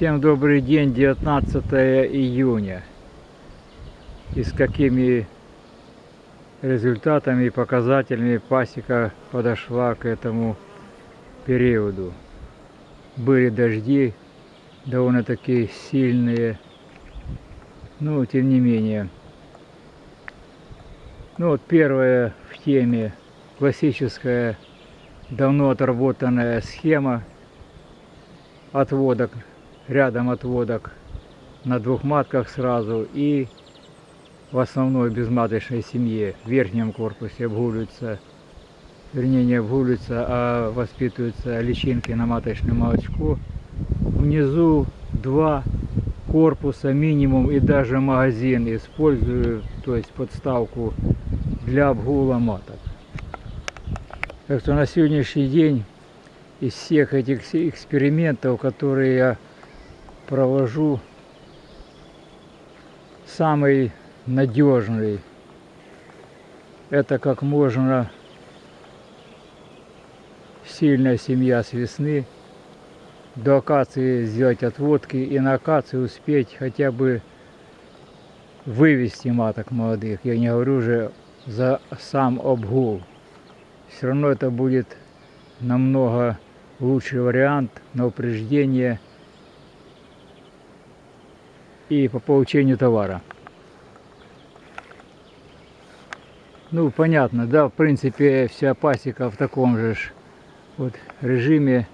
Всем добрый день, 19 июня. И с какими результатами и показателями пасека подошла к этому периоду. Были дожди, довольно-таки сильные, но тем не менее. Ну вот первое в теме классическая, давно отработанная схема отводок рядом отводок на двух матках сразу и в основной безматочной семье в верхнем корпусе обгуливаются, вернее не обгуливаются, а воспитываются личинки на маточное молочко. Внизу два корпуса минимум и даже магазин использую, то есть подставку для обгула маток. Так что на сегодняшний день из всех этих экспериментов, которые я провожу самый надежный. Это как можно сильная семья с весны до акации сделать отводки и на акации успеть хотя бы вывести маток молодых. Я не говорю уже за сам обгул. Все равно это будет намного лучший вариант на упреждение и по получению товара. Ну, понятно, да, в принципе, вся пасека в таком же вот режиме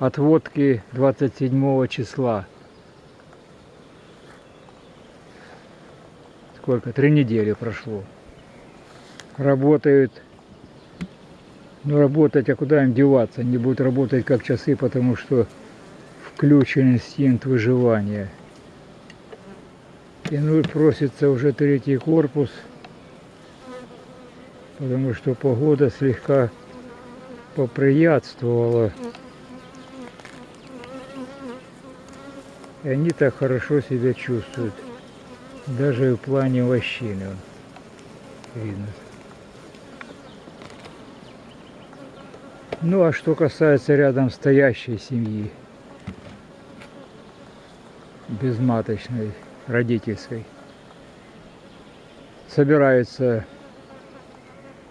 отводки 27 числа. Сколько? Три недели прошло. Работают. Ну, работать, а куда им деваться? Не будут работать как часы, потому что включен инстинкт выживания. И ну просится уже третий корпус, потому что погода слегка поприятствовала. И они так хорошо себя чувствуют. Даже в плане вощины видно. Ну а что касается рядом стоящей семьи, безматочной, родительской. Собирается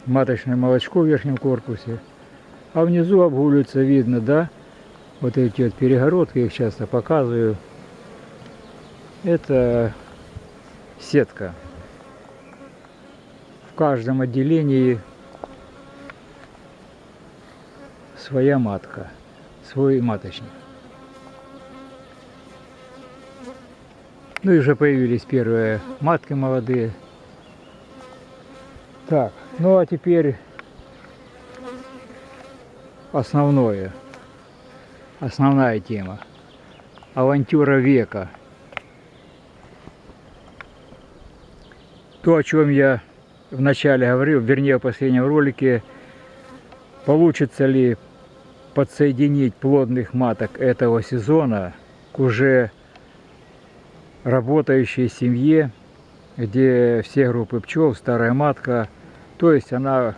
маточное молочко в верхнем корпусе, а внизу обгуливается, видно, да, вот эти вот перегородки, их часто показываю. Это сетка. В каждом отделении своя матка, свой маточник. Ну и уже появились первые матки молодые. Так, ну а теперь основное, основная тема. Авантюра века. То, о чем я вначале говорил, вернее в последнем ролике, получится ли подсоединить плодных маток этого сезона к уже работающей семье, где все группы пчел, старая матка, то есть она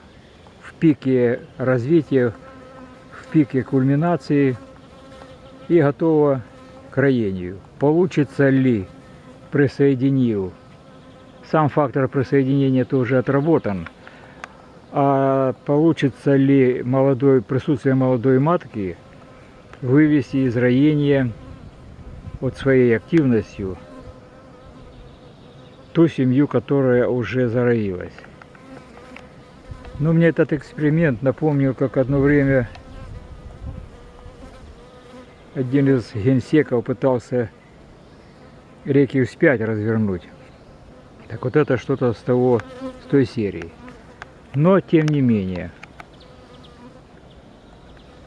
в пике развития, в пике кульминации и готова к роению. Получится ли присоединил? Сам фактор присоединения тоже отработан. А получится ли молодой, присутствие молодой матки вывести из роения вот своей активностью ту семью, которая уже зароилась. Но мне этот эксперимент напомнил, как одно время один из генсеков пытался реки вспять развернуть. Так вот это что-то с того, с той серии. Но тем не менее,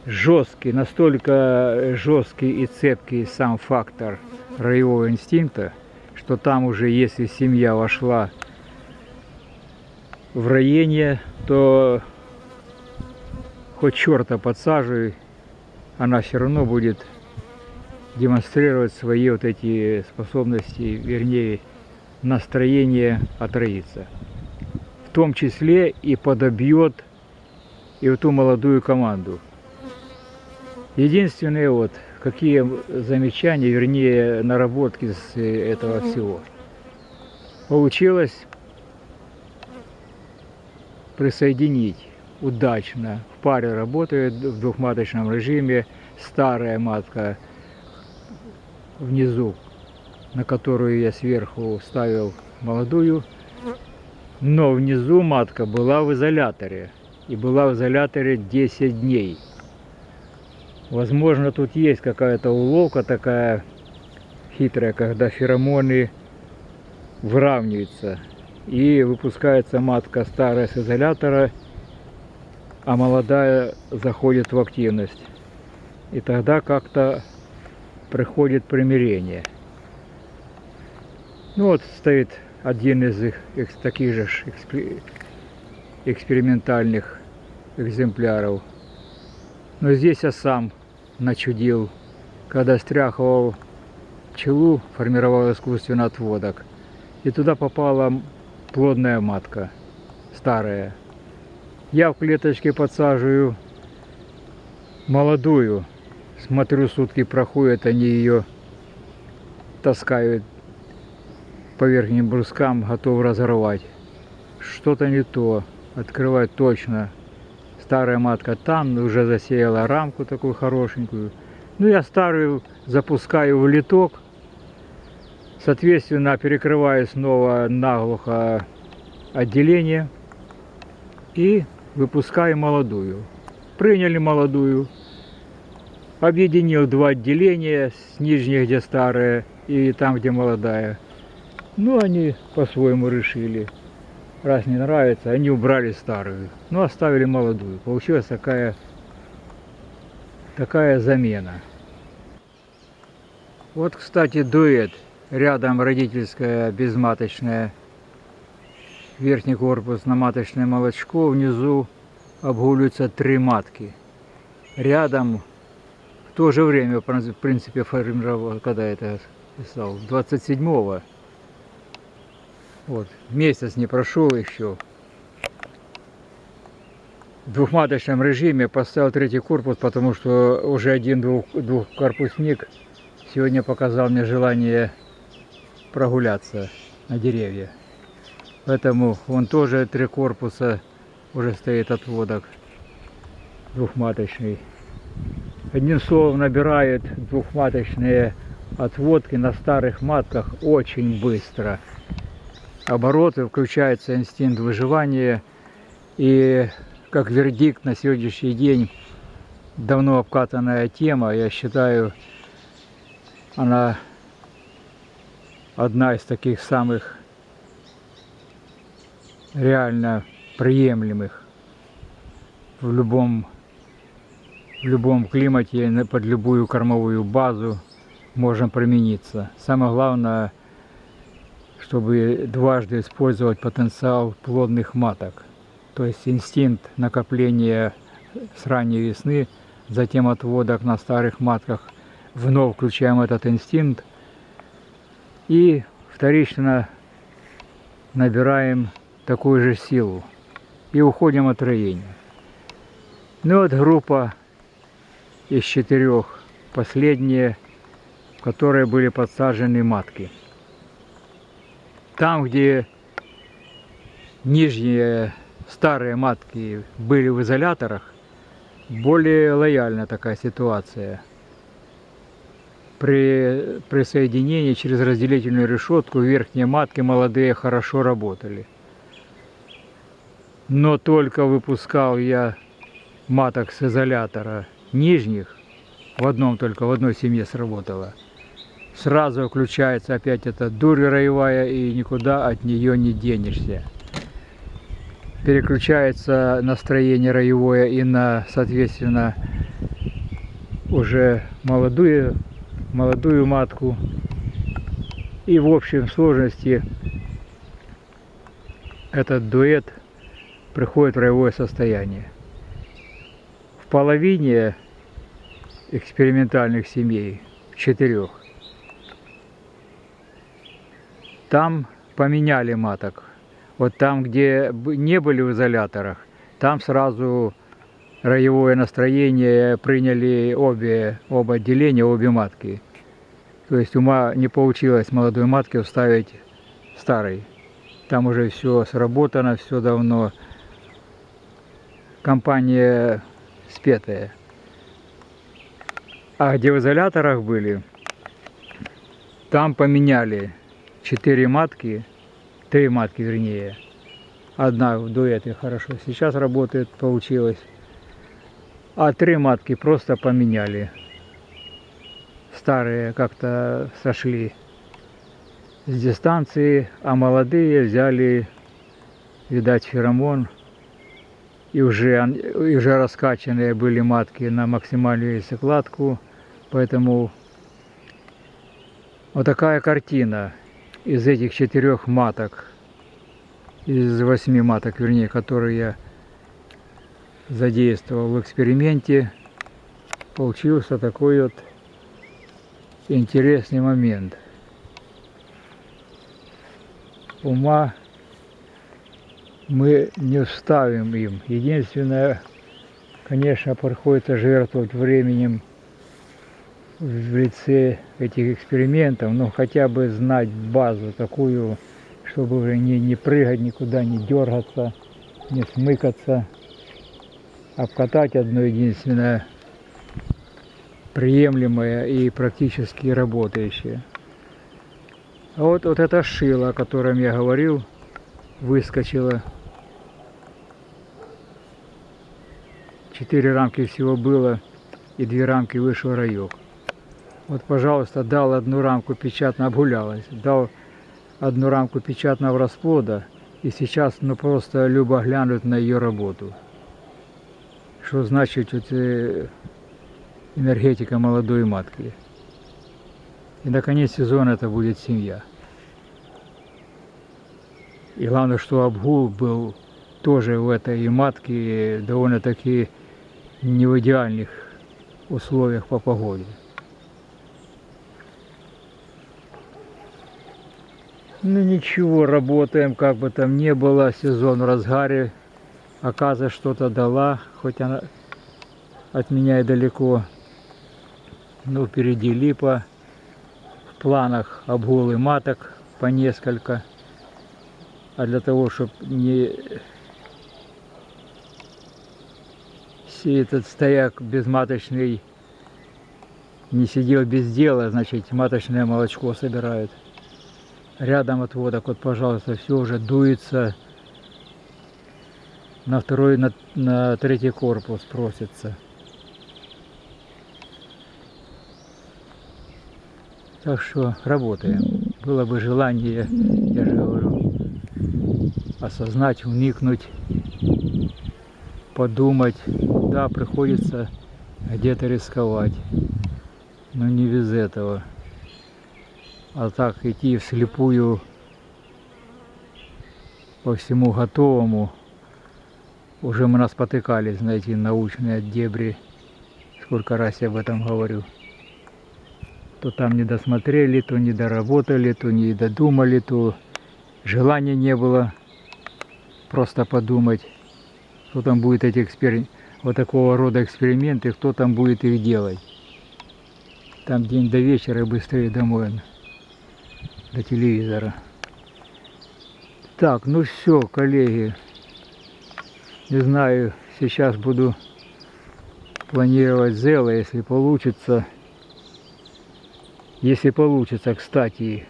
жесткий, настолько жесткий и цепкий сам фактор роевого инстинкта – что там уже, если семья вошла в роение, то хоть черта подсаживай, она все равно будет демонстрировать свои вот эти способности, вернее, настроение отроиться. В том числе и подобьет и эту молодую команду. Единственное вот, какие замечания, вернее, наработки с этого всего. Получилось присоединить удачно. В паре работает в двухматочном режиме старая матка внизу, на которую я сверху ставил молодую. Но внизу матка была в изоляторе. И была в изоляторе 10 дней. Возможно, тут есть какая-то уловка такая хитрая, когда феромоны выравниваются. И выпускается матка старая с изолятора, а молодая заходит в активность. И тогда как-то приходит примирение. Ну вот стоит один из их, их таких же экспериментальных экземпляров. Но здесь я сам начудил, когда стряхивал пчелу, формировал искусственно отводок. И туда попала плодная матка, старая. Я в клеточке подсаживаю молодую. Смотрю, сутки проходят, они ее таскают по верхним брускам, готов разорвать. Что-то не то. Открывать точно старая матка там, уже засеяла рамку такую хорошенькую. Ну, я старую запускаю в литок, соответственно, перекрываю снова наглухо отделение и выпускаю молодую. Приняли молодую, объединил два отделения, с нижней, где старая, и там, где молодая. Ну, они по-своему решили раз не нравится, они убрали старую, но оставили молодую. Получилась такая, такая замена. Вот, кстати, дуэт. Рядом родительская безматочная, верхний корпус на маточное молочко, внизу обгуливаются три матки. Рядом в то же время, в принципе, формировал, когда это писал, 27-го вот, месяц не прошел еще. В двухматочном режиме поставил третий корпус, потому что уже один двух, двухкорпусник сегодня показал мне желание прогуляться на деревья. Поэтому он тоже три корпуса уже стоит отводок двухматочный. Одним словом, набирает двухматочные отводки на старых матках очень быстро обороты, включается инстинкт выживания. И как вердикт на сегодняшний день давно обкатанная тема, я считаю, она одна из таких самых реально приемлемых в любом, в любом климате, под любую кормовую базу можем примениться. Самое главное – чтобы дважды использовать потенциал плодных маток. То есть инстинкт накопления с ранней весны, затем отводок на старых матках. Вновь включаем этот инстинкт и вторично набираем такую же силу и уходим от роения. Ну вот группа из четырех, последние, в которые были подсажены матки там, где нижние старые матки были в изоляторах, более лояльна такая ситуация. При присоединении через разделительную решетку верхние матки молодые хорошо работали. Но только выпускал я маток с изолятора нижних, в одном только, в одной семье сработало – сразу включается опять эта дурь роевая и никуда от нее не денешься. Переключается настроение роевое и на, соответственно, уже молодую, молодую матку. И в общем сложности этот дуэт приходит в роевое состояние. В половине экспериментальных семей четырех. Там поменяли маток. Вот там, где не были в изоляторах, там сразу роевое настроение приняли обе, оба отделения, обе матки. То есть ума не получилось молодой матке вставить старой. Там уже все сработано, все давно. Компания спетая. А где в изоляторах были, там поменяли четыре матки, три матки вернее. Одна в дуэте хорошо сейчас работает, получилось. А три матки просто поменяли. Старые как-то сошли с дистанции, а молодые взяли, видать, феромон. И уже, и уже раскачанные были матки на максимальную яйцекладку. Поэтому вот такая картина из этих четырех маток, из восьми маток, вернее, которые я задействовал в эксперименте, получился такой вот интересный момент. Ума мы не вставим им. Единственное, конечно, приходится жертвовать временем в лице этих экспериментов, но хотя бы знать базу такую, чтобы уже не, не прыгать никуда, не дергаться, не смыкаться, обкатать одно единственное приемлемое и практически работающее. А вот, вот это шило, о котором я говорил, выскочило. Четыре рамки всего было, и две рамки вышел райок. Вот, пожалуйста, дал одну рамку печатно обгулялась, дал одну рамку печатного расплода, и сейчас ну просто любо глянуть на ее работу. Что значит вот, э, энергетика молодой матки. И наконец сезона это будет семья. И главное, что обгул был тоже в этой матке довольно-таки не в идеальных условиях по погоде. Ну ничего, работаем, как бы там ни было, сезон в разгаре. Оказывается, что-то дала, хоть она от меня и далеко. Ну, впереди липа. В планах обгулы маток по несколько. А для того, чтобы не все этот стояк безматочный не сидел без дела, значит, маточное молочко собирают. Рядом отводок, вот, пожалуйста, все уже дуется. На второй, на, на третий корпус просится. Так что работаем. Было бы желание, я же говорю, осознать, вникнуть, подумать. Да, приходится где-то рисковать. Но не без этого. А так идти вслепую по всему готовому. Уже мы нас потыкались, знаете, научные дебри. Сколько раз я об этом говорю. То там не досмотрели, то не доработали, то не додумали, то желания не было просто подумать, кто там будет эти экспери... вот такого рода эксперименты, кто там будет их делать. Там день до вечера и быстрее домой до телевизора. Так, ну все, коллеги. Не знаю, сейчас буду планировать зело, если получится. Если получится, кстати.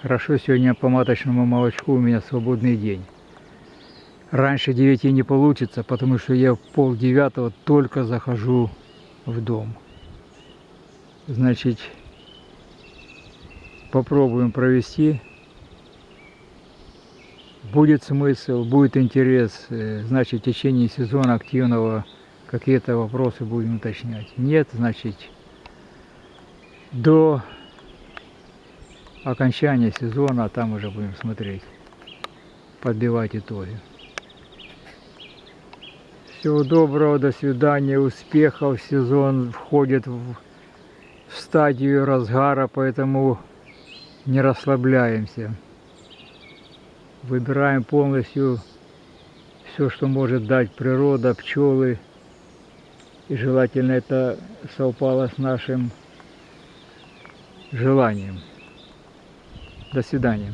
Хорошо, сегодня по маточному молочку у меня свободный день. Раньше 9 не получится, потому что я в пол девятого только захожу в дом. Значит, попробуем провести. Будет смысл, будет интерес, э, значит, в течение сезона активного какие-то вопросы будем уточнять. Нет, значит, до окончания сезона, а там уже будем смотреть, подбивать итоги. Всего доброго, до свидания, успехов. Сезон входит в в стадию разгара, поэтому не расслабляемся. Выбираем полностью все, что может дать природа, пчелы. И желательно это совпало с нашим желанием. До свидания.